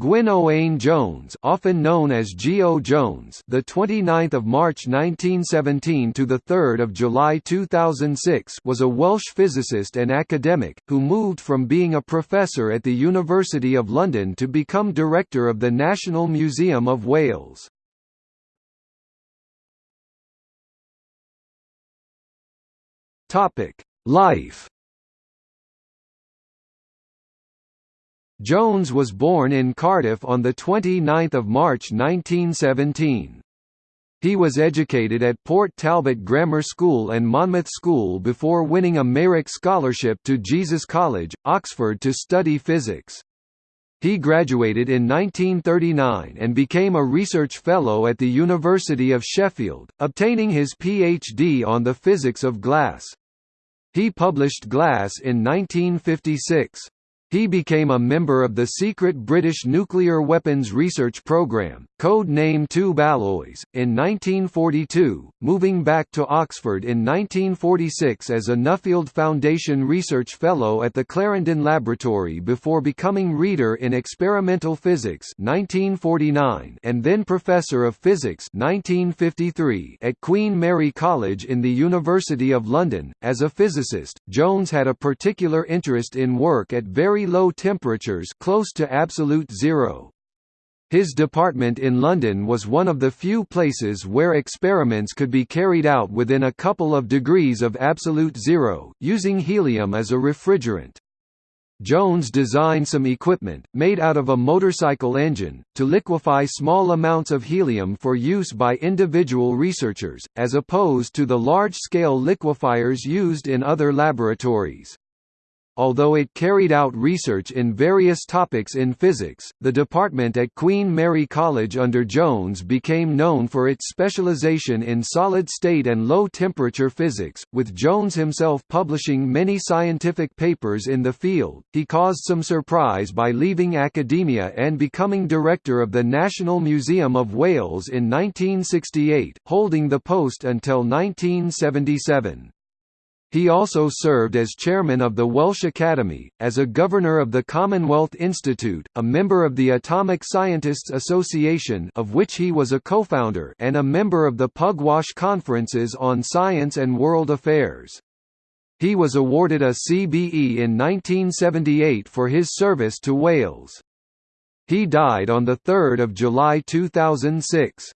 Gwyn Owain Jones, often known as G.O. Jones, the 29th of March 1917 to the 3rd of July 2006, was a Welsh physicist and academic who moved from being a professor at the University of London to become director of the National Museum of Wales. Topic: Life Jones was born in Cardiff on 29 March 1917. He was educated at Port Talbot Grammar School and Monmouth School before winning a Meyrick Scholarship to Jesus College, Oxford to study physics. He graduated in 1939 and became a research fellow at the University of Sheffield, obtaining his PhD on the physics of glass. He published Glass in 1956. He became a member of the secret British nuclear weapons research program, code name Tube Alloys, in 1942, moving back to Oxford in 1946 as a Nuffield Foundation Research Fellow at the Clarendon Laboratory before becoming Reader in Experimental Physics 1949 and then Professor of Physics 1953 at Queen Mary College in the University of London. As a physicist, Jones had a particular interest in work at very very low temperatures close to absolute zero. His department in London was one of the few places where experiments could be carried out within a couple of degrees of absolute zero, using helium as a refrigerant. Jones designed some equipment, made out of a motorcycle engine, to liquefy small amounts of helium for use by individual researchers, as opposed to the large-scale liquefiers used in other laboratories. Although it carried out research in various topics in physics, the department at Queen Mary College under Jones became known for its specialization in solid-state and low-temperature physics, with Jones himself publishing many scientific papers in the field. He caused some surprise by leaving academia and becoming director of the National Museum of Wales in 1968, holding the post until 1977. He also served as chairman of the Welsh Academy, as a governor of the Commonwealth Institute, a member of the Atomic Scientists Association of which he was a co-founder and a member of the Pugwash Conferences on Science and World Affairs. He was awarded a CBE in 1978 for his service to Wales. He died on 3 July 2006.